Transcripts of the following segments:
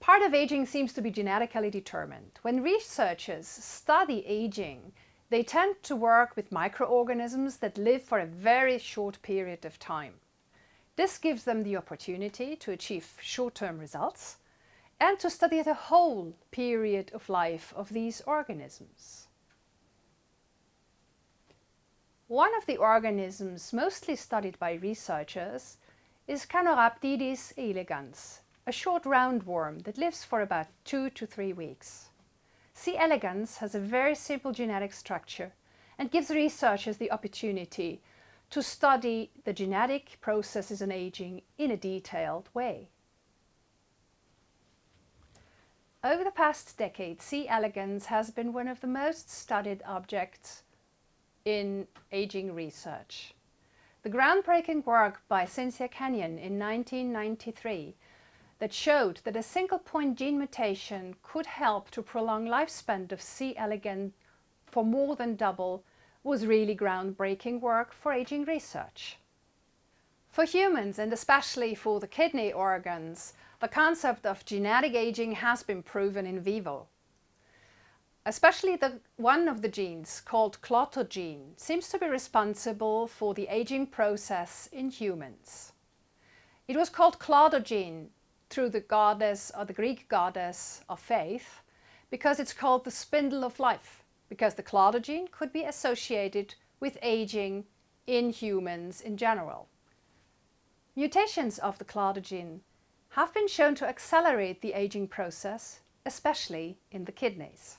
part of aging seems to be genetically determined. When researchers study aging, they tend to work with microorganisms that live for a very short period of time. This gives them the opportunity to achieve short-term results and to study the whole period of life of these organisms. One of the organisms mostly studied by researchers is Caenorhabditis elegans, a short roundworm that lives for about two to three weeks. C. elegans has a very simple genetic structure and gives researchers the opportunity to study the genetic processes in aging in a detailed way. Over the past decade, C. elegans has been one of the most studied objects in aging research. The groundbreaking work by Cynthia Kenyon in 1993 that showed that a single point gene mutation could help to prolong lifespan of C. elegans for more than double was really groundbreaking work for aging research. For humans, and especially for the kidney organs, the concept of genetic aging has been proven in vivo. Especially the, one of the genes, called Klotho gene, seems to be responsible for the aging process in humans. It was called Klotho gene through the goddess or the Greek goddess of faith because it's called the spindle of life because the Klotho gene could be associated with aging in humans in general. Mutations of the Klotho gene have been shown to accelerate the aging process, especially in the kidneys.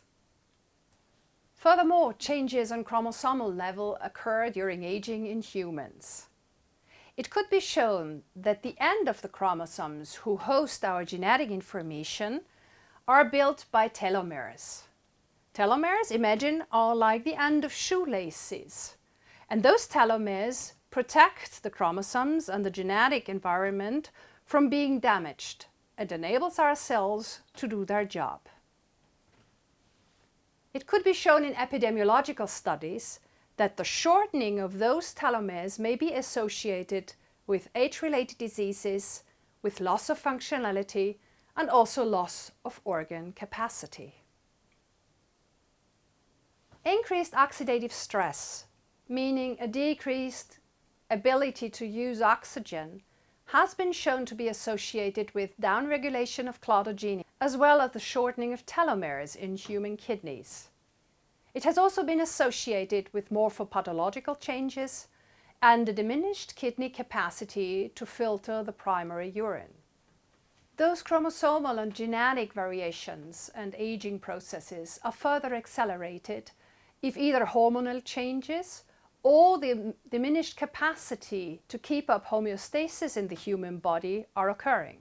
Furthermore, changes on chromosomal level occur during aging in humans. It could be shown that the end of the chromosomes who host our genetic information are built by telomeres. Telomeres, imagine, are like the end of shoelaces. And those telomeres protect the chromosomes and the genetic environment from being damaged and enables our cells to do their job. It could be shown in epidemiological studies that the shortening of those telomeres may be associated with age-related diseases, with loss of functionality and also loss of organ capacity. Increased oxidative stress, meaning a decreased ability to use oxygen, has been shown to be associated with downregulation of gene as well as the shortening of telomeres in human kidneys. It has also been associated with morphopathological changes and a diminished kidney capacity to filter the primary urine. Those chromosomal and genetic variations and aging processes are further accelerated if either hormonal changes or the diminished capacity to keep up homeostasis in the human body are occurring.